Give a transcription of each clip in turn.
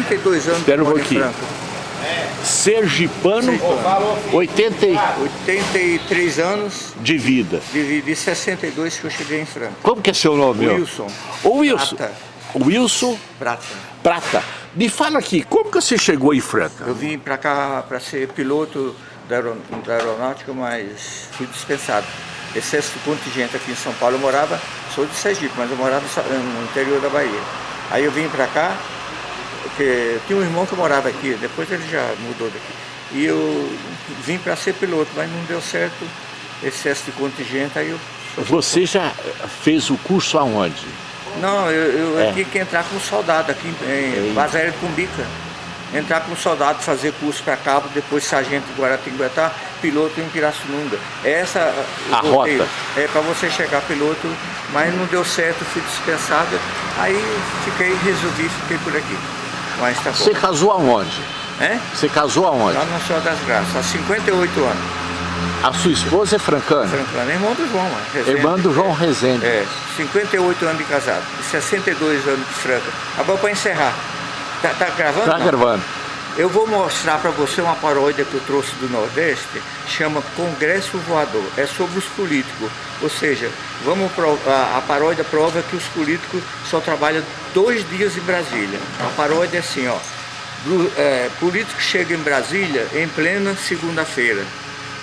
62 anos Espera um pouquinho. Sergipano, Sergipano. 80 e- 83 anos, de vida. de, de 62 que eu cheguei em Franca. Como que é seu nome? Wilson. Ô Wilson. Prata. Wilson Prata. Prata. Me fala aqui, como que você chegou em Franca? Eu vim para cá para ser piloto da, aero- da aeronáutica, mas fui dispensado. Excesso de contingente aqui em São Paulo. Eu morava, sou de Sergipe, mas eu morava no interior da Bahia. Aí eu vim para cá, porque tinha um irmão que morava aqui, depois ele já mudou daqui. E eu vim para ser piloto, mas não deu certo, excesso de contingente, aí eu... Você já fez o curso aonde? Não, eu, eu É. tinha que entrar como soldado aqui em, em Base Aérea de Cumbica. Entrar como soldado, fazer curso para cabo, depois sargento em Guaratinguetá, piloto em Pirassununga. Essa A roteiro. rota. É para você chegar piloto, mas não deu certo, fui dispensado. Aí fiquei, resolvi, fiquei por aqui. Mas tá. Você casou aonde? É? Você casou aonde? Lá no Senhor das Graças, há 58 anos. A sua esposa é francana? Francano, irmão do João. Rezende. Irmã do João Rezende. É, 58 anos de casado e 62 anos de franca. Agora para encerrar. Tá, tá gravando? Tá não? gravando. Eu vou mostrar para você uma paródia que eu trouxe do Nordeste, chama Congresso Voador. É sobre os políticos. Ou seja, vamos a, a paródia prova que os políticos só trabalham dois dias em Brasília. A paródia é assim, ó. É, político chega em Brasília em plena segunda-feira.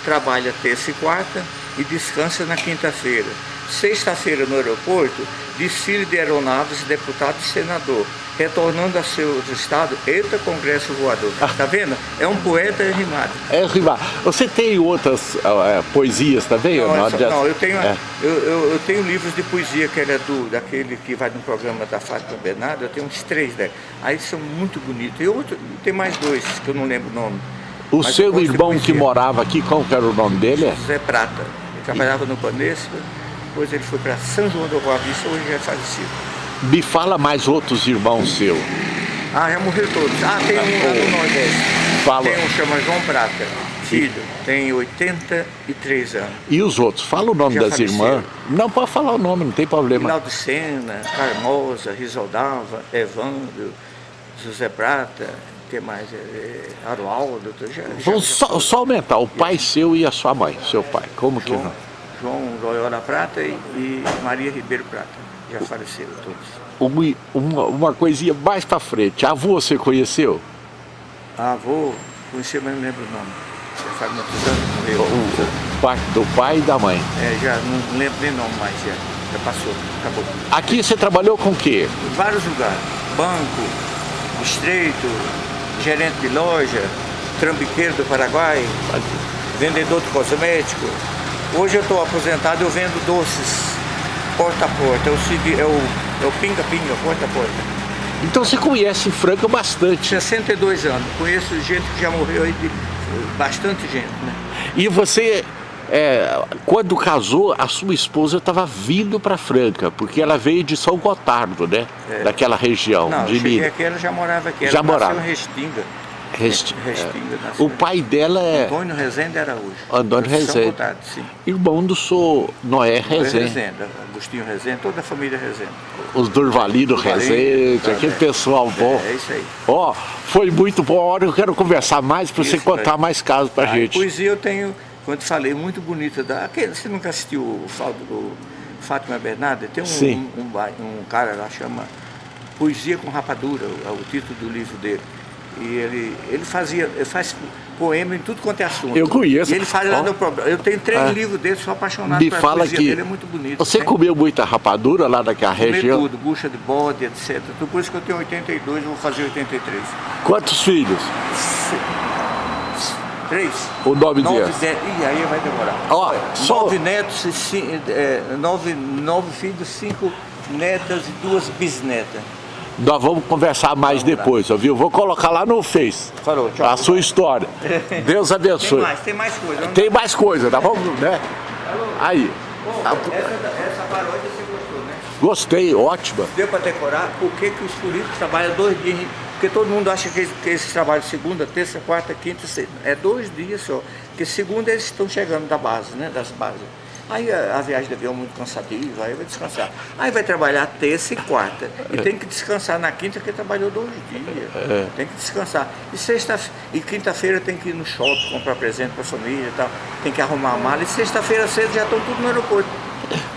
Trabalha terça e quarta e descansa na quinta-feira. Sexta-feira no aeroporto, desfile de aeronaves, deputado e senador. Retornando a seu estado, eita Congresso Voador. Tá vendo? É um poeta rimado. É rimar. Você tem outras ah, é, poesias também? Não, não? Já- não, eu tenho, É. eu, eu, eu tenho livros de poesia que era do, daquele que vai no programa da Fátima Bernardo, eu tenho uns três dela. Aí são muito bonitos. E outro, tem mais dois que eu não lembro o nome. O Mas eu seu irmão que morava aqui, qual que era o nome dele? José Prata. Ele trabalhava no Banespa, depois ele foi para São João do Boa Vista, hoje já é falecido. Me fala mais outros irmãos seus. Ah, já morreu todos. Ah, tem um lá no Nordeste. Fala. Tem um que chama João Prata, filho, tem 83 anos. E os outros? Fala o nome Já das faleceram. irmãs. Não, pode falar o nome, não tem problema. Rinaldo Sena, Carmosa, Risaldava, Evandro, José Prata, que mais? É, é, Arualdo, já, Vamos já só, só aumentar, o pai seu e a sua mãe, seu pai. Como que João, não? João Loyola Prata e, e Maria Ribeiro Prata, já faleceram todos. Uma, uma, uma coisinha mais pra frente. A avô você conheceu? Ah, avô, conheci, mas não lembro o nome. Já faz muitos anos, O, morreu. o pai do pai e da mãe. É, já não lembro nem nome mais, já, já passou, acabou. Aqui você trabalhou com o quê? Em vários lugares, banco, estreito, gerente de loja, trambiqueiro do Paraguai, vendedor de cosmético. Hoje eu estou aposentado, eu vendo doces porta a porta, é o segui- o, é o pinga-pinga, porta a porta. Então você conhece Franca bastante. 62 anos, conheço gente que já morreu aí, de, bastante gente, né? E você, é, quando casou, a sua esposa estava vindo para Franca, porque ela veio de São Gotardo, né? É. Daquela região Não, eu de cheguei Minas. aqui, ela já morava aqui, ela Já morava. em Restinga. Resti- Restinga, é. nasceu. O pai dela é Antônio Rezende Araújo. Antônio Rezende. Gotardo, sim. irmão do seu Noé Rezende. Rezende, Agostinho Rezende, toda a família Rezende. Os Durvalino Rezende, tá, aquele pessoal bom. É, é isso aí. Ó, foi muito bom. A hora eu quero conversar mais para você contar mais casos pra Ah, gente. Poesia eu tenho, quando falei, muito bonita. Da, aquele, você nunca assistiu o, o Fátima Bernarda? Tem um, um, um um cara lá chama Poesia com Rapadura, o, é o título do livro dele. E ele, ele fazia, ele faz poema em tudo quanto é assunto. Eu conheço. E ele faz lá Ó. no. Eu tenho três Ah. livros dele, sou apaixonado Me pela fala que dele, é muito bonito. você né? comeu muita rapadura lá naquela Comer região? tudo, bucha de bode, etc. Tudo Por isso que eu tenho 82, eu vou fazer 83. Quantos filhos? Três? O nome Nove deles? netos. Ih, aí vai demorar. Ó, só- Nove netos, e ci- é, nove, nove filhos, cinco netas e duas bisnetas. Nós vamos conversar mais Vamos lá. depois, viu? Vou colocar lá no Face Falou, tchau. a sua história. Deus Tem abençoe. mais, tem mais coisa. Tem mais coisa, tá bom? Né? Aí. Pô, essa, essa paródia você gostou, né? Gostei, ótima. Deu para decorar por que, que os políticos trabalham dois dias. Porque todo mundo acha que, que esse trabalho segunda, terça, quarta, quinta, sexta. É dois dias só. Porque segunda eles estão chegando da base, né? Das bases. Aí a, a viagem de avião é muito cansativa, aí vai descansar. Aí vai trabalhar terça e quarta. E tem que descansar na quinta, porque trabalhou dois dias. É. Tem que descansar. E sexta e quinta-feira tem que ir no shopping, comprar presente para a família e tal. Tem que arrumar a mala. E sexta-feira cedo já estão tudo no aeroporto.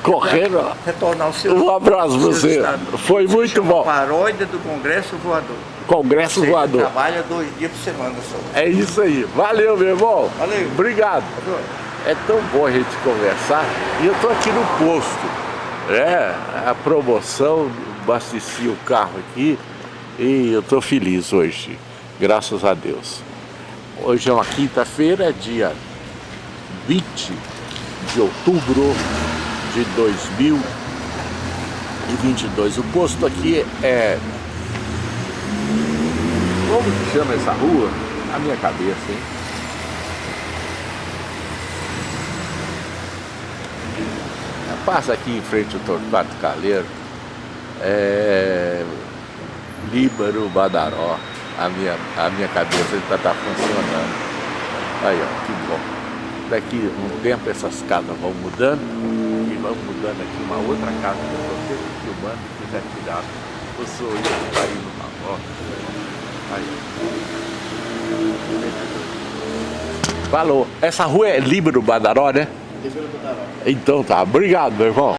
Correndo. Retornar o seu. Um abraço seu você. estado. Foi muito bom. Paródia do Congresso Voador. Congresso Você voador. trabalha dois dias por semana só. É isso aí. Valeu, meu irmão. Valeu. Obrigado. É tão bom a gente conversar. E eu tô aqui no posto. É, a promoção, abasteci o carro aqui e eu tô feliz hoje. Graças a Deus. Hoje é uma quinta-feira, dia 20 de outubro de 2022. O posto aqui é... Como que chama essa rua? A minha cabeça, hein? Passa aqui em frente ao Torquato Caleiro, é... Líbaro Badaró, a minha, a minha cabeça está tá funcionando. Aí, ó, que bom. Daqui um tempo essas casas vão mudando e vão mudando aqui uma outra casa que eu estou sempre filmando, que já tiraram o sorriso que tá indo na volta. Aí. Falou. Essa rua é Líbaro Badaró, né? Então tá, obrigado, meu irmão.